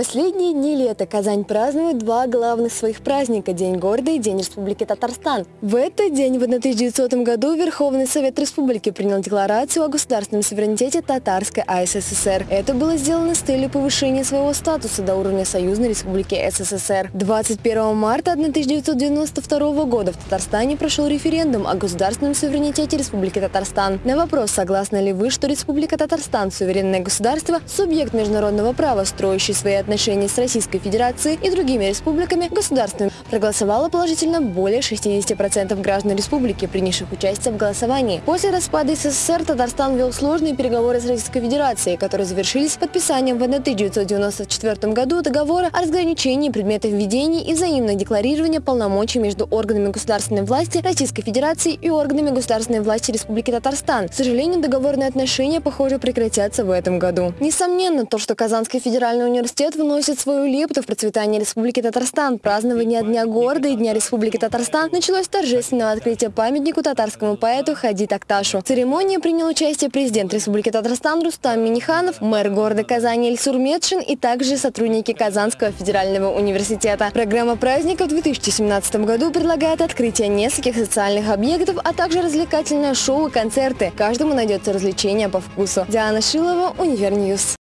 последние дни лета Казань празднует два главных своих праздника – День города и День Республики Татарстан. В этот день в 1900 году Верховный Совет Республики принял декларацию о государственном суверенитете Татарской АССР. Это было сделано с целью повышения своего статуса до уровня Союзной Республики СССР. 21 марта 1992 года в Татарстане прошел референдум о государственном суверенитете Республики Татарстан. На вопрос, согласны ли вы, что Республика Татарстан – суверенное государство, субъект международного права, строящий свои отношений с Российской Федерацией и другими республиками государствами проголосовало положительно более 60% граждан республики, принявших участие в голосовании. После распада СССР Татарстан вел сложные переговоры с Российской Федерацией, которые завершились подписанием в 1994 году договора о разграничении предметов введений и взаимного декларирования полномочий между органами государственной власти Российской Федерации и органами государственной власти Республики Татарстан. К сожалению, договорные отношения, похоже, прекратятся в этом году. Несомненно, то, что Казанский федеральный Университет вносит свою лепту в процветание Республики Татарстан. Празднование Дня города и Дня Республики Татарстан началось с торжественного открытия памятнику татарскому поэту Хади Такташу. В церемонии принял участие президент Республики Татарстан Рустам Миниханов, мэр города Казани Эльсур Медшин и также сотрудники Казанского федерального университета. Программа праздника в 2017 году предлагает открытие нескольких социальных объектов, а также развлекательное шоу и концерты. Каждому найдется развлечение по вкусу. Диана Шилова, Univer News.